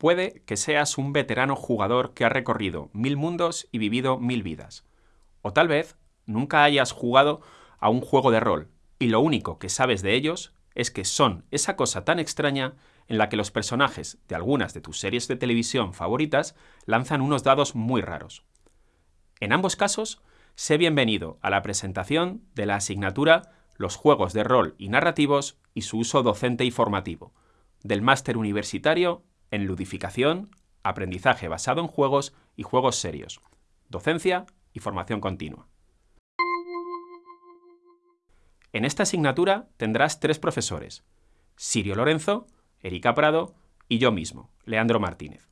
Puede que seas un veterano jugador que ha recorrido mil mundos y vivido mil vidas. O tal vez nunca hayas jugado a un juego de rol y lo único que sabes de ellos es que son esa cosa tan extraña en la que los personajes de algunas de tus series de televisión favoritas lanzan unos dados muy raros. En ambos casos, sé bienvenido a la presentación de la asignatura Los juegos de rol y narrativos y su uso docente y formativo, del máster universitario en ludificación, aprendizaje basado en juegos y juegos serios, docencia y formación continua. En esta asignatura tendrás tres profesores, Sirio Lorenzo, Erika Prado y yo mismo, Leandro Martínez.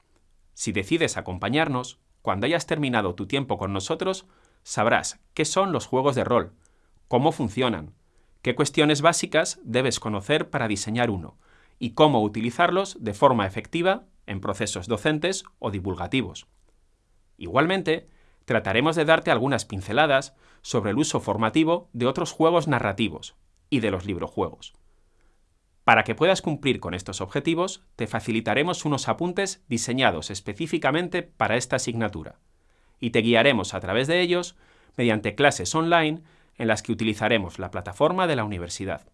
Si decides acompañarnos, cuando hayas terminado tu tiempo con nosotros, sabrás qué son los juegos de rol, cómo funcionan, qué cuestiones básicas debes conocer para diseñar uno y cómo utilizarlos de forma efectiva en procesos docentes o divulgativos. Igualmente, trataremos de darte algunas pinceladas sobre el uso formativo de otros juegos narrativos y de los librojuegos. Para que puedas cumplir con estos objetivos, te facilitaremos unos apuntes diseñados específicamente para esta asignatura y te guiaremos a través de ellos mediante clases online en las que utilizaremos la plataforma de la universidad.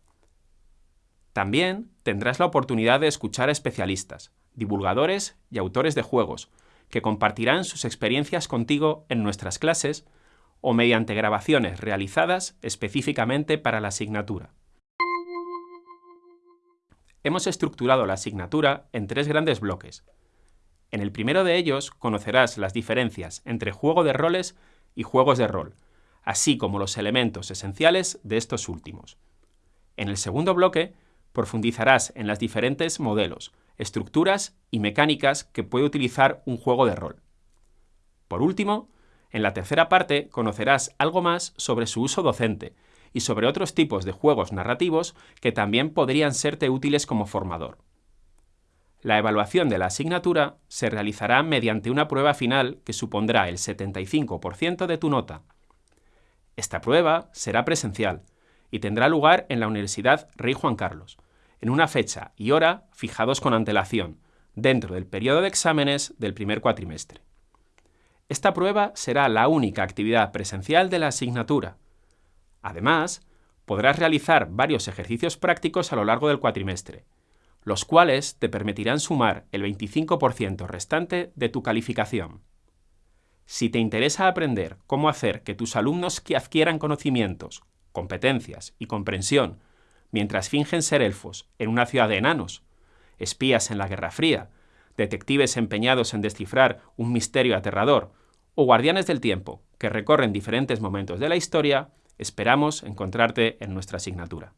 También tendrás la oportunidad de escuchar a especialistas, divulgadores y autores de juegos, que compartirán sus experiencias contigo en nuestras clases o mediante grabaciones realizadas específicamente para la asignatura. Hemos estructurado la asignatura en tres grandes bloques. En el primero de ellos conocerás las diferencias entre juego de roles y juegos de rol, así como los elementos esenciales de estos últimos. En el segundo bloque profundizarás en los diferentes modelos, estructuras y mecánicas que puede utilizar un juego de rol. Por último, en la tercera parte conocerás algo más sobre su uso docente y sobre otros tipos de juegos narrativos que también podrían serte útiles como formador. La evaluación de la asignatura se realizará mediante una prueba final que supondrá el 75% de tu nota. Esta prueba será presencial y tendrá lugar en la Universidad Rey Juan Carlos, en una fecha y hora fijados con antelación, dentro del periodo de exámenes del primer cuatrimestre. Esta prueba será la única actividad presencial de la asignatura. Además, podrás realizar varios ejercicios prácticos a lo largo del cuatrimestre, los cuales te permitirán sumar el 25% restante de tu calificación. Si te interesa aprender cómo hacer que tus alumnos que adquieran conocimientos, competencias y comprensión mientras fingen ser elfos en una ciudad de enanos, espías en la Guerra Fría, detectives empeñados en descifrar un misterio aterrador, o guardianes del tiempo que recorren diferentes momentos de la historia, esperamos encontrarte en nuestra asignatura.